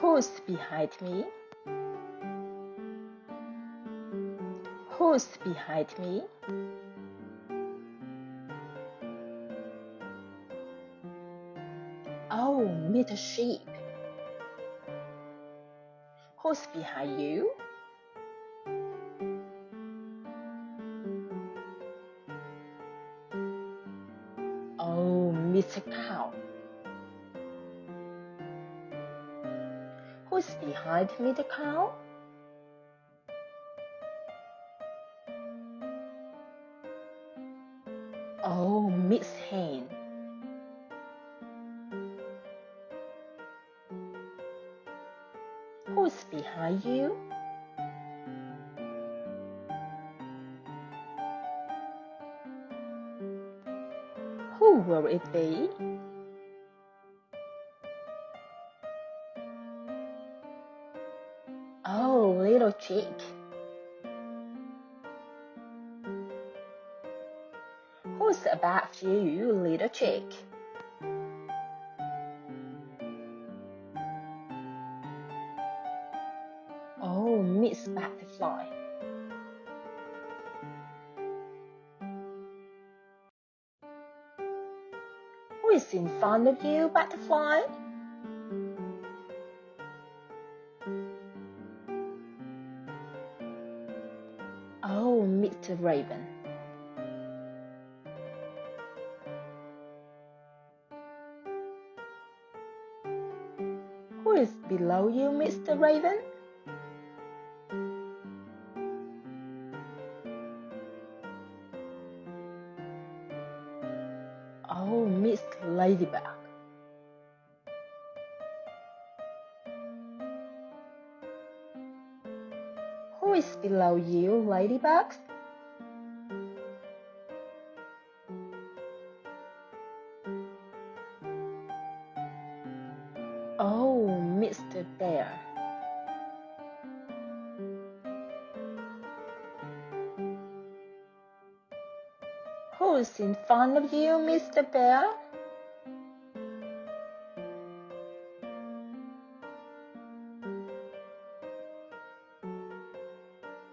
Who's behind me? Who's behind me? Oh, meet a sheep. Who's behind you? Meet a cow. Who's behind me the cow? Oh, Miss Hen. Who's behind you? Who will it be? Oh, little chick. Who's above you, little chick? Oh, Miss Butterfly. Who is in front of you, Butterfly? Oh, Mr. Raven. Who is below you, Mr. Raven? Miss Ladybug. Who is below you, Ladybug? Oh, Mr. Bear. Who's in front of you, Mr. Bear?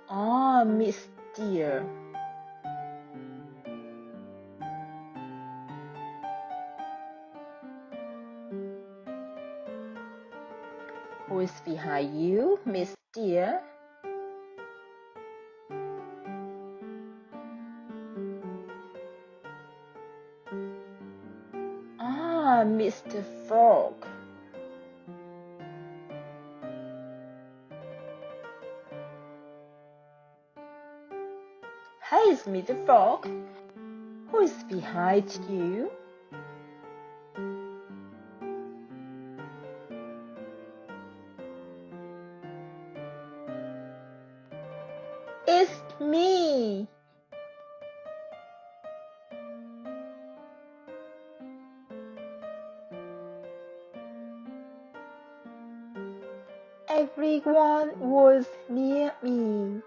Ah, Miss Deer. Who is behind you, Miss Deer? Ah, Mr. Frog. Hey, it's Mr. Frog. Who is behind you? It's me. Everyone was near me.